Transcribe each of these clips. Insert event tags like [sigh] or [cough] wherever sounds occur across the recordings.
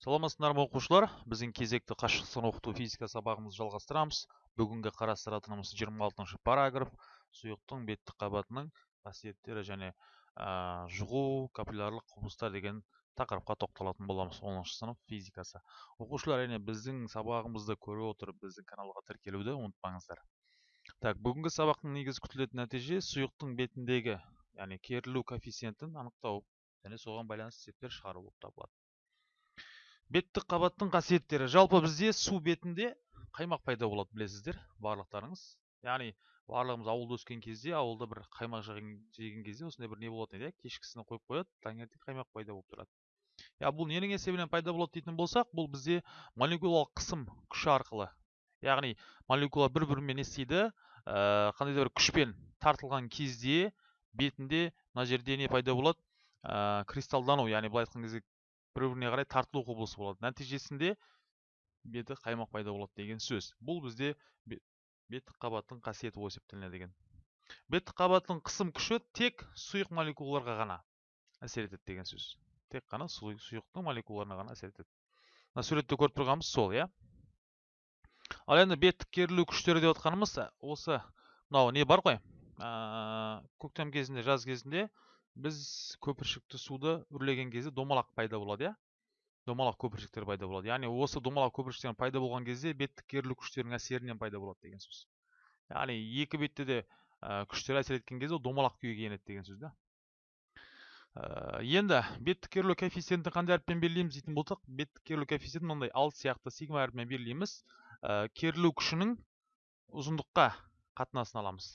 саламатсыздар ма оқушылар. Біздің кезекті қашықтықтан оқыту физика сабағымызды жалғастырамыз. Бүгінгі қарастыратынымыз 26 параграф. Сұйықтың беттік қабатының қасиеттері және ә, жұғу капиллярлық құбылыстар деген тақырыпқа тоқталатын боламыз 10 сынып физикасы. Оқушылар әрине біздің сабағымызды көре отырып біздің каналға тіркелуді ұмытпаңыздар. Так бүгінгі сабақтың негізгі күтілетін нәтиже сұйықтың бетіндегі яғни керілу коэффициентін анықтау және соған байланысты есептер шығару болып табылады. Беттік қабаттың қасиеттері. Жалпы бізде су бетінде қаймақ пайда болады білесіздер барлықтарыңыз. Яғни барлығымыз ауылда өскен кезде ауылда бір қаймақ жеген кезде осындай бір не болатын еді иә? Кешкісін қойып қояды таңертең қаймақ пайда болып тұрады. Иә бұл ненің есебінен пайда болады дейтін болсақ бұл бізде молекулалық қысым күші арқылы. Яғни молекула бір бірімен не істейді ә, қандай да бір күшпен тартылған кезде бетінде мына жерде не пайда болады? Ә, кристалдану. Яғни былай айтқан кезде бір біріне қарай тартылу құбылысы болады. Нәтижесінде беті қаймақ пайда болады деген сөз. Бұл бізде беттік қабаттың қасиеті болып есептелінеді деген. Беттік қабаттың қысым күші тек сұйық молекулаларға ғана әсер етеді деген сөз. Тек қана сұйықтың молекулаларына ғана әсер етеді. Мына суретте көріп тұрғанымыз сол иә? Ал енді беттік керілу күштері деп отқанымыз осы мынау не бар ғой? Ә, көктем кезінде жаз кезінде біз көпіршікті суды үрлеген кезде домалақ пайда болады иә? Домалақ көпіршіктер пайда болады. Яғни осы домалақ көпіршіктер пайда болған кезде беттік керілу күштерінің әсерінен пайда болады деген сөз. Яғни екі бетте де ә, күштер әсер еткен кезде ол домалақ күйге енеді деген сөз да? Ә, енді беттік керілу коэффициентін қандай әріппен белгілейміз дейтін болсақ беттік керілу коэффициентін мынандай алты сияқты сигма әріпімен белгілейміз. Ә, керілу күшінің ұзындыққа қатынасын аламыз.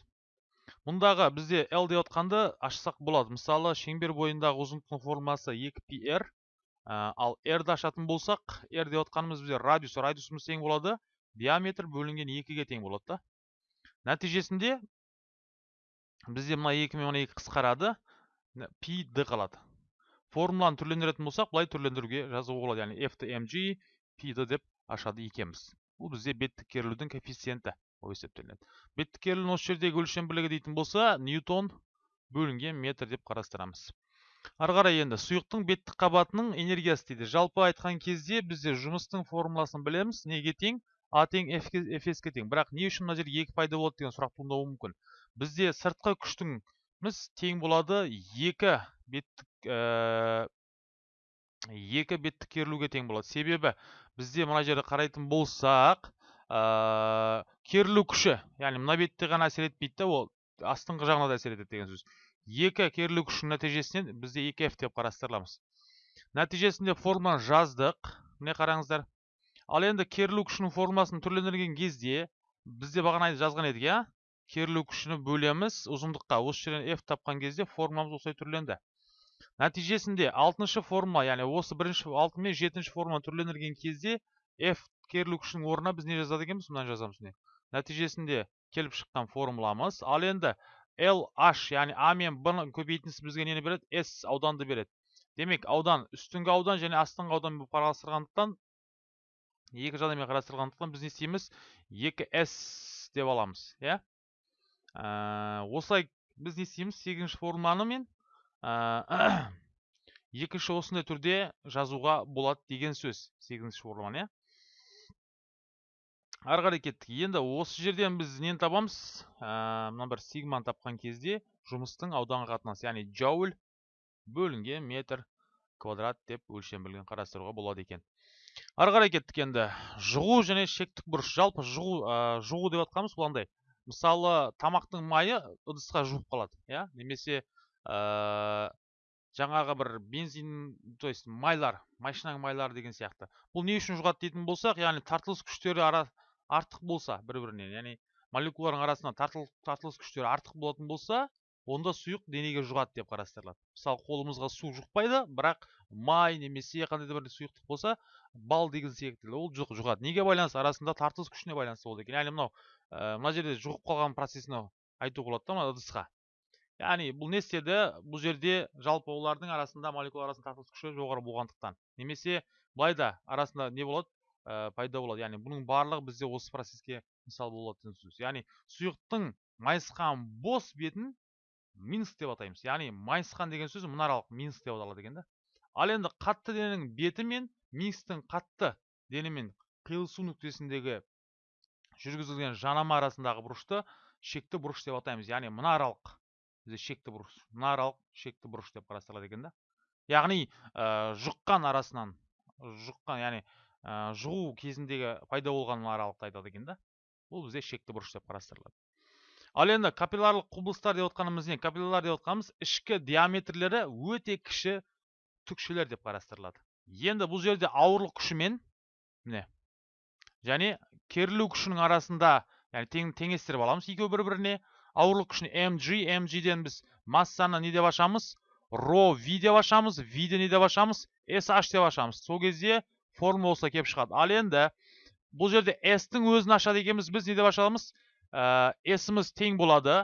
Мұндағы бізде l деп отқанды ашсақ болады. Мысалы шеңбер бойындағы ұзындықтың формуласы 2πr ә, ал r-ді ашатын болсақ r деп отқанымыз бізде радиус. Радиусымыз тең болады диаметр бөлінген екіге тең болады да. Нәтижесінде бізде мына екі мен мына екі қысқарады пи д қалады. Формуланы түрлендіретін болсақ былай түрлендіруге жазуға болады. Яғни f mg пи д деп ашады екенбіз бұл бізде беттік керілудің коэффициенті. Болып есептелінеді беттік осы жердегі өлшем бірлігі дейтін болса ньютон бөлінген метр деп қарастырамыз ары қарай енді сұйықтың беттік қабатының энергиясы дейді жалпы айтқан кезде бізде жұмыстың формуласын білеміз неге тең а тең фске тең бірақ не үшін мына жерде екі пайда болады деген сұрақ туындауы мүмкін бізде сыртқы күштіңіміз тең болады екі беттік екі беттік керілуге тең болады себебі бізде мына жерде қарайтын болсақ ә, керілу күші. Яғни мына бетте ғана әсер етпейді да ол астыңғы жағына да әсер етеді деген сөз. Екі керілу күшінің нәтижесінен бізде екі f деп қарастырыламыз. Нәтижесінде формуланы жаздық. Міне қараңыздар. Ал енді керілу күшінің формуласын түрлендірген кезде бізде бағана жазған едік иә? Керілу күшіні бөлеміз ұзындыққа. Осы жерден f тапқан кезде формуламыз осылай түрленді. Нәтижесінде алтыншы формула яғни осы бірінші алты мен жетінші формуланы түрлендірген кезде f керілу күшінің орнына біз не жазады екенбіз? Мынаны жазамыз міне нәтижесінде келіп шыққан формуламыз. Ал енді LH яғни А мен Б ның көбейтіндісі бізге нені береді? S ауданды береді. Демек аудан үстіңгі аудан және астыңғы аудан болып қарастырғандықтан екі жағдаймен қарастырғандықтан біз не істейміз? 2S деп аламыз иә? Ә, осылай біз не істейміз? Сегізінші формуланы мен ә, [coughs] екінші осындай түрде жазуға болады деген сөз. Сегізінші формуланы иә? Ары қарай кеттік. Енді осы жерден біз нені табамыз? Ә, мына бір сигманы тапқан кезде жұмыстың ауданға қатынасы яғни джоуль бөлінген метр квадрат деп өлшем бірлігін қарастыруға болады екен. Ары қарай кеттік енді. Жұғу және шектік бұрыш. Жалпы жұғу ә, жұғу деп жатқанымыз бұл мысалы тамақтың майы ыдысқа жуып қалады иә? Немесе ә, жаңағы бір бензин то есть майлар машинаның майлары деген сияқты. Бұл не үшін жұғады дейтін болсақ яғни тартылыс күштері ара артық болса бір бірінен яғни молекулалардың арасында тартыл, тартылыс күштері артық болатын болса онда сұйық денеге жұғады деп қарастырылады. Мысалы қолымызға су жұқпайды бірақ май немесе қандай да бір сұйықтық болса бал деген секілді ол жұғады. Неге байланысты? Арасында тартылыс күшіне байланысты болды екен. Яғни мынау ә, мына жерде жұғып қалған процесін айтуға болады да мына ыдысқа. Яғни бұл не істеді? Бұл жерде жалпы олардың арасында молекула арасында тартылыс күші жоғары болғандықтан. Немесе былай да арасында не болады? Ә, пайда болады. Яғни бұның барлығы бізде осы процеске мысал болады сөз яғни сұйықтың майысқан бос бетін минус деп атаймыз. Яғни майысқан деген сөз мұнаралық минус деп аталады екен да. Ал енді қатты дененің беті мен микстің қатты денемен қиылысу нүктесіндегі жүргізілген жанама арасындағы бұрышты шекті бұрыш деп атаймыз. Яғни мына аралық бізде шекті бұрыш мына аралық шекті бұрыш деп қарастырылады екен да. Яғни ә, жұққан арасынан жұққан яғни ә, жұғу кезіндегі пайда болған аралықты айтады екен да. Бұл бізде шекті бұрыш деп қарастырылады. Ал енді капилларлық құбылыстар деп отқанымыз не? Капилларлар деп отқанымыз ішкі диаметрлері өте кіші түкшелер деп қарастырылады. Енді бұл жерде ауырлық күшімен міне және керілу күшінің арасында яғни тең, теңестіріп аламыз екеуі бір біріне ауырлық күшін mg mgден біз массаны не деп ашамыз? Ро v деп ашамыз v-ді не деп ашамыз sh деп ашамыз. Сол кезде формула осылай келіп шығады ал енді бұл жерде s-тің өзін ашады екенбіз біз не деп ашамыз s-іміз тең болады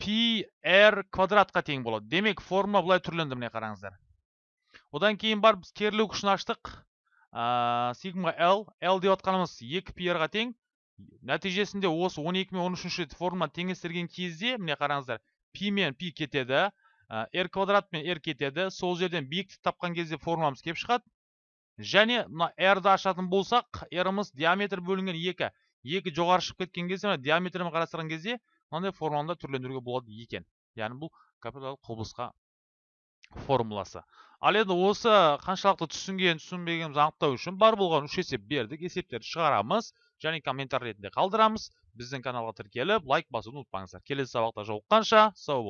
пи r квадратқа тең болады демек формула былай түрленді міне қараңыздар одан кейін барып біз керілу күшін аштық сигма l l деп отқанымыз 2 пи ға тең нәтижесінде осы 12 мен 13 формула теңестірген кезде міне қараңыздар пи мен пи кетеді r квадрат мен r кетеді сол жерден биіктік тапқан кезде формуламыз келіп шығады және мына r-ді ашатын болсақ r-ымыз диаметр бөлінген екі екі жоғары шығып кеткен кезде мына диаметрмен қарастырған кезде мынандай формуланы түрлендіруге болады екен. Яғни бұл капиталдық құбылысқа формуласы. Ал енді осы қаншалықты түсінген түсінбегенімізді анықтау үшін бар болған үш есеп бердік. Есептерді шығарамыз және комментарий ретінде қалдырамыз. Біздің каналға тіркеліп лайк басуды ұмытпаңыздар. Келесі сабақта жолыққанша сау